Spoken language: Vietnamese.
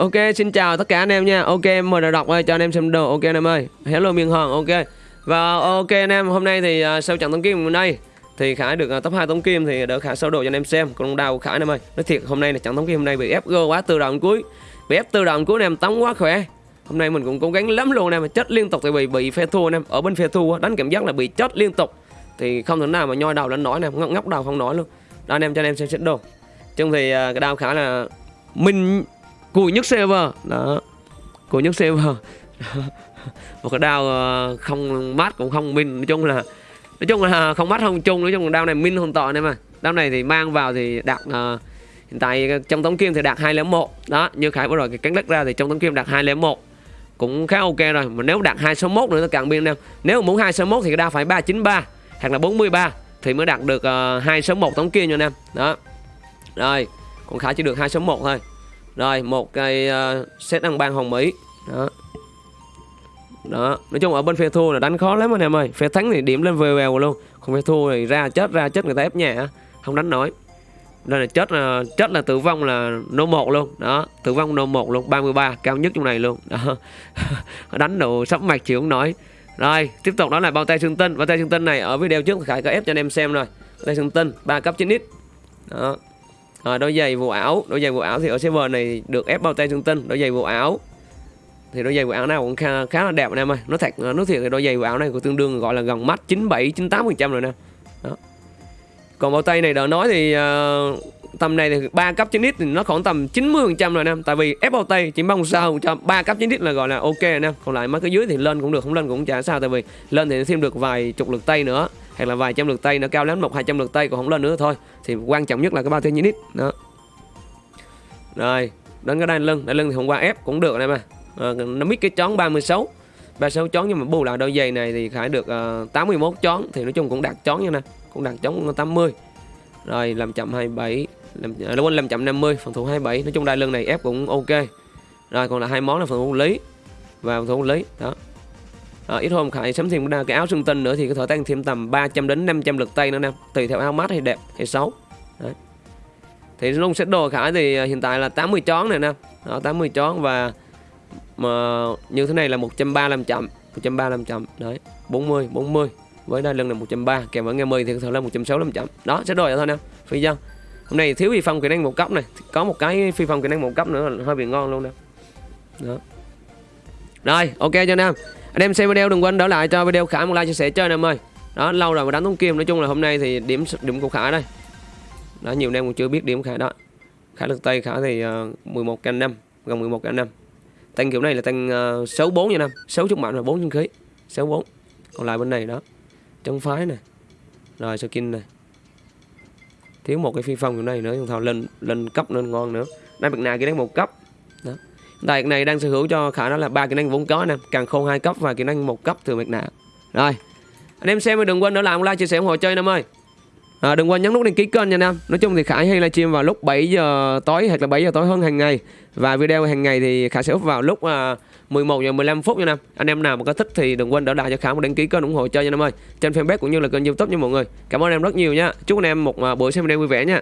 Ok, xin chào tất cả anh em nha. Ok, mời đọc ơi cho anh em xem đồ. Ok anh em ơi. Hello miền Hòn. Ok. Và ok anh em, hôm nay thì uh, sau trận tống kim hôm nay thì Khải được uh, top 2 tống kim thì đỡ Khải sâu đồ cho anh em xem. Còn đau Khải anh em ơi. Nói thiệt hôm nay là trận tống kim hôm nay bị ép go quá từ đầu cuối. Bị ép từ đầu cuối anh em tống quá khỏe. Hôm nay mình cũng cố gắng lắm luôn anh em, chết liên tục tại vì bị phe thua anh em. Ở bên phe thua đánh cảm giác là bị chết liên tục. Thì không thể nào mà nhoi đầu lên nói nè, ngóc ngóc đầu không nói luôn. Đó anh em cho anh em xem xét đồ. Chung thì uh, cái đau Khải là mình cùi nhất server đó. Cùi nhất server một cái đao ờ, không mát cũng không min nói chung là nói chung là không mát không chung. Nói chung là đao này min không toàn em mà đao này thì mang vào thì đạt uh, hiện tại trong tống kim thì đạt hai một. Đó như khải vừa rồi cái cánh đất ra thì trong tống kim đạt hai một. Cũng khá ok rồi. Mà nếu đạt hai số mốt nữa thì càng biên em nếu muốn hai số mốt thì cái đao phải ba chín ba hoặc là 43 thì mới đạt được ờ, hai uh, số một tống kim nha anh em. Đó. Rồi còn khải chỉ được hai số một thôi rồi một cây uh, ờ, set ăn ban hồng mỹ. Đó. Đó nói chung ở bên phe thua là đánh khó lắm anh em ơi. Phe thắng thì điểm lên vèo vèo e luôn. Còn phe thua thì ra chết ra chết người ta ép nhà không đánh nổi. Đây là chết là chết là tử vong là nô một luôn. Đó tử vong nô một luôn 33 cao nhất trong này luôn. Đó. Đánh độ sắp mạch chịu không nổi. Rồi tiếp tục đó là bao tay xương tinh. Bao tay xương tinh này ở video trước khải có ép cho anh em xem rồi. Bao tay xương tinh ba cấp 9 x. Đó à, đôi giày vụ áo. Đôi giày vụ áo thì ở server này được ép bao tay trung tinh đôi giày vụ áo. Thì đôi giày vụ áo nào cũng khá, khá là đẹp anh em ơi. Nó thật à, nó thiệt thì đôi giày vụ áo này của tương đương gọi là gần mắt 97 98 phần trăm rồi nè. Đó. Còn bao tay này đỡ nói thì uh, tầm này thì ba cấp 9 thì nó khoảng tầm 90 phần trăm rồi nè tại vì ép bao tay chỉ mong sao cho ba cấp 9 là gọi là ok nè còn lại mấy cái dưới thì lên cũng được không lên cũng chả sao. Tại vì lên thì thêm được vài chục lượt tay nữa hay là vài trăm lượt tay nó cao lắm một hai trăm lượt tay còn không lên nữa thôi. Thì quan trọng nhất là cái bao tiêu nhít đó. Rồi đến cái đai lưng. Đai lưng thì hôm qua ép cũng được này mà à, nó mít cái chón 36 36 chón nhưng mà bù lại đôi giày này thì khải được uh, 81 chón thì nói chung cũng đạt chón như nè. Cũng đạt chón 80 rồi làm chậm 27 làm à, quên làm chậm 50 phòng thủ 27 nói chung đai lưng này ép cũng ok. Rồi còn là hai món là phòng thủ lý. Và phòng thủ lý đó à, ít hôm khải sắm thêm cái áo xương tinh nữa thì có thể tăng thêm tầm 300 đến 500 lượt tay nữa nè. Tùy theo áo mát hay đẹp hay xấu. Đấy. thì luôn set đồ khải thì à, hiện tại là 80 chón này nè. Đó 80 chón và mà như thế này là 135 chậm 135 chậm. Đấy 40 40 với đa lưng là 130 kèm với nghe 10 thì có thể là 165 chậm. Đó sẽ đổi vậy thôi nè. Phi dân hôm nay thiếu phi phong kỹ năng một cấp này. Có một cái phi phong kỹ năng một cấp nữa là hơi bị ngon luôn nè. Đó. Rồi ok cho nam anh em xem video đừng quên đỡ lại cho video khải một like chia sẻ cho anh em ơi. Đó lâu rồi mà đánh tống kim nói chung là hôm nay thì điểm điểm của khải đây. Đó nhiều anh em cũng chưa biết điểm khải đó. Khải lực tây khải thì uh, 11 canh năm gần 11 canh năm. Tăng kiểu này là tăng uh, 64 nha năm 6 chút mạnh là 4 chân khí. 64 còn lại bên này đó chân phái này rồi skin này thiếu một cái phi phong kiểu này nữa thằng lên lên cấp nên ngon nữa. Đây bực nào kia đánh một cấp. Đó. Đại này đang sở hữu cho khả năng là ba kỹ năng vốn có nè, càng khôn hai cấp và kỹ năng một cấp từ mặt nạ. Rồi. Anh em xem đừng quên nữa làm like chia sẻ ủng hộ chơi em ơi. À, đừng quên nhấn nút đăng ký kênh nha anh em. Nói chung thì Khải hay livestream vào lúc 7 giờ tối hoặc là 7 giờ tối hơn hàng ngày. Và video hàng ngày thì Khải sẽ up vào lúc à, 11 giờ 15 phút nha anh em. Anh em nào mà có thích thì đừng quên đỡ lại cho Khải một đăng ký kênh ủng hộ chơi nha anh em ơi. Trên fanpage cũng như là kênh YouTube nha mọi người. Cảm ơn em rất nhiều nha. Chúc anh em một à, buổi xem video vui vẻ nha.